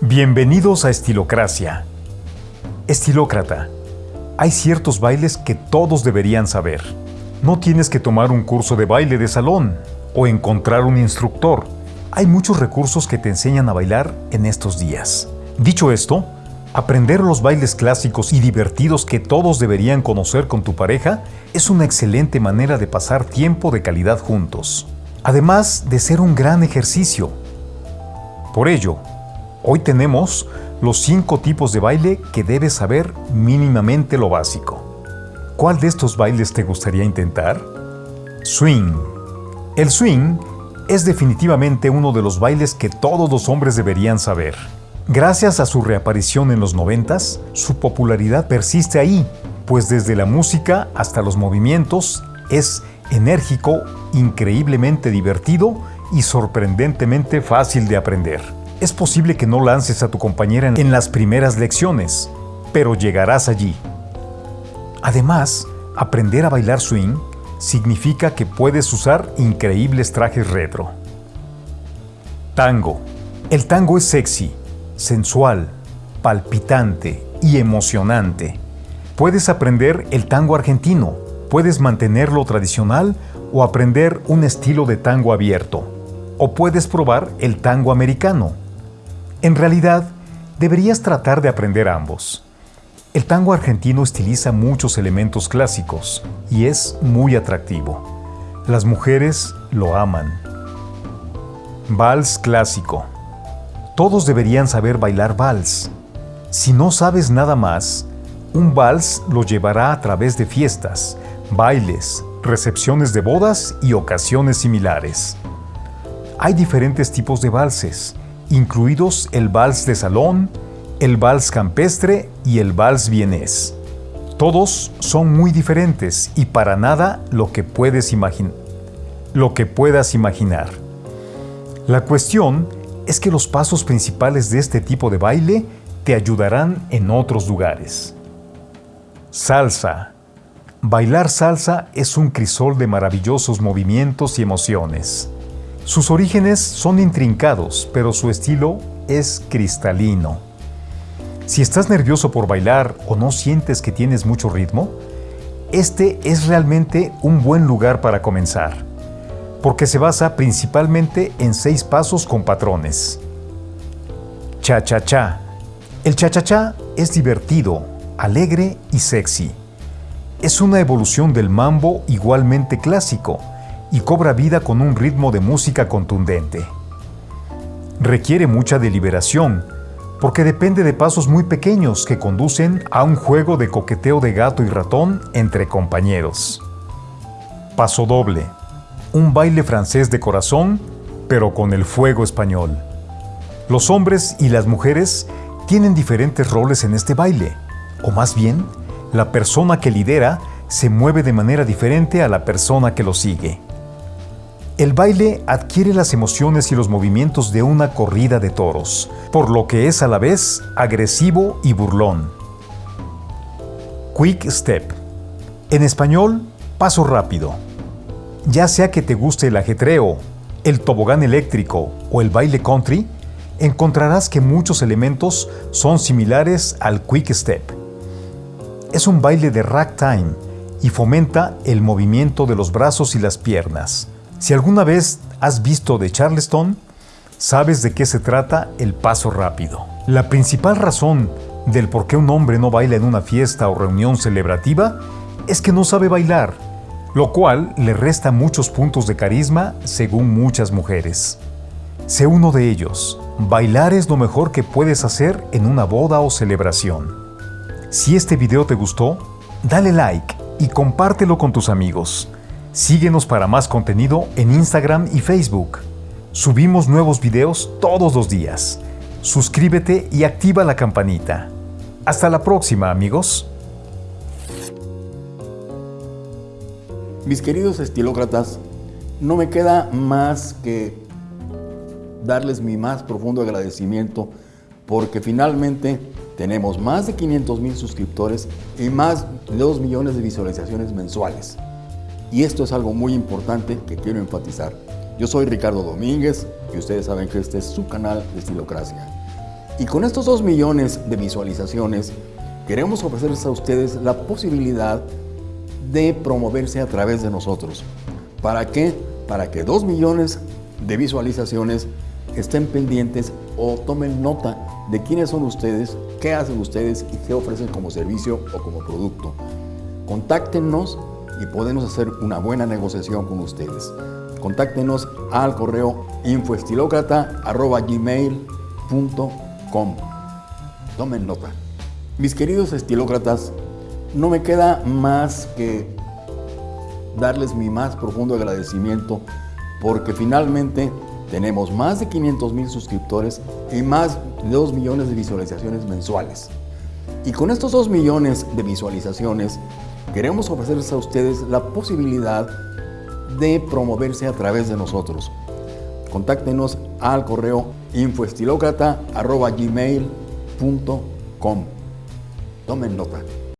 Bienvenidos a Estilocracia. Estilócrata. Hay ciertos bailes que todos deberían saber. No tienes que tomar un curso de baile de salón o encontrar un instructor. Hay muchos recursos que te enseñan a bailar en estos días. Dicho esto, aprender los bailes clásicos y divertidos que todos deberían conocer con tu pareja es una excelente manera de pasar tiempo de calidad juntos, además de ser un gran ejercicio. Por ello, Hoy tenemos los cinco tipos de baile que debes saber mínimamente lo básico. ¿Cuál de estos bailes te gustaría intentar? Swing. El swing es definitivamente uno de los bailes que todos los hombres deberían saber. Gracias a su reaparición en los noventas, su popularidad persiste ahí, pues desde la música hasta los movimientos es enérgico, increíblemente divertido y sorprendentemente fácil de aprender. Es posible que no lances a tu compañera en las primeras lecciones, pero llegarás allí. Además, aprender a bailar swing significa que puedes usar increíbles trajes retro. Tango. El tango es sexy, sensual, palpitante y emocionante. Puedes aprender el tango argentino, puedes mantenerlo tradicional o aprender un estilo de tango abierto. O puedes probar el tango americano, en realidad, deberías tratar de aprender ambos. El tango argentino estiliza muchos elementos clásicos y es muy atractivo. Las mujeres lo aman. Vals clásico. Todos deberían saber bailar vals. Si no sabes nada más, un vals lo llevará a través de fiestas, bailes, recepciones de bodas y ocasiones similares. Hay diferentes tipos de valses incluidos el vals de salón, el vals campestre y el vals vienés. Todos son muy diferentes y para nada lo que puedes. Lo que puedas imaginar. La cuestión es que los pasos principales de este tipo de baile te ayudarán en otros lugares. Salsa. Bailar salsa es un crisol de maravillosos movimientos y emociones. Sus orígenes son intrincados, pero su estilo es cristalino. Si estás nervioso por bailar o no sientes que tienes mucho ritmo, este es realmente un buen lugar para comenzar, porque se basa principalmente en seis pasos con patrones. Cha-cha-cha. El cha-cha-cha es divertido, alegre y sexy. Es una evolución del mambo igualmente clásico, y cobra vida con un ritmo de música contundente. Requiere mucha deliberación, porque depende de pasos muy pequeños que conducen a un juego de coqueteo de gato y ratón entre compañeros. Paso doble. Un baile francés de corazón, pero con el fuego español. Los hombres y las mujeres tienen diferentes roles en este baile, o más bien, la persona que lidera se mueve de manera diferente a la persona que lo sigue. El baile adquiere las emociones y los movimientos de una corrida de toros, por lo que es a la vez agresivo y burlón. Quick Step. En español, paso rápido. Ya sea que te guste el ajetreo, el tobogán eléctrico o el baile country, encontrarás que muchos elementos son similares al Quick Step. Es un baile de ragtime y fomenta el movimiento de los brazos y las piernas. Si alguna vez has visto de Charleston, sabes de qué se trata el paso rápido. La principal razón del por qué un hombre no baila en una fiesta o reunión celebrativa es que no sabe bailar, lo cual le resta muchos puntos de carisma según muchas mujeres. Sé uno de ellos. Bailar es lo mejor que puedes hacer en una boda o celebración. Si este video te gustó, dale like y compártelo con tus amigos. Síguenos para más contenido en Instagram y Facebook. Subimos nuevos videos todos los días. Suscríbete y activa la campanita. Hasta la próxima, amigos. Mis queridos estilócratas, no me queda más que darles mi más profundo agradecimiento porque finalmente tenemos más de 500 mil suscriptores y más de 2 millones de visualizaciones mensuales. Y esto es algo muy importante que quiero enfatizar. Yo soy Ricardo Domínguez y ustedes saben que este es su canal de Estilocracia. Y con estos 2 millones de visualizaciones, queremos ofrecerles a ustedes la posibilidad de promoverse a través de nosotros. ¿Para qué? Para que 2 millones de visualizaciones estén pendientes o tomen nota de quiénes son ustedes, qué hacen ustedes y qué ofrecen como servicio o como producto. Contáctenos y podemos hacer una buena negociación con ustedes. Contáctenos al correo infoestilócrata.gmail.com Tomen nota. Mis queridos estilócratas, no me queda más que darles mi más profundo agradecimiento porque finalmente tenemos más de 500 mil suscriptores y más de 2 millones de visualizaciones mensuales. Y con estos 2 millones de visualizaciones queremos ofrecerles a ustedes la posibilidad de promoverse a través de nosotros. Contáctenos al correo infoestilocrata.gmail.com Tomen nota.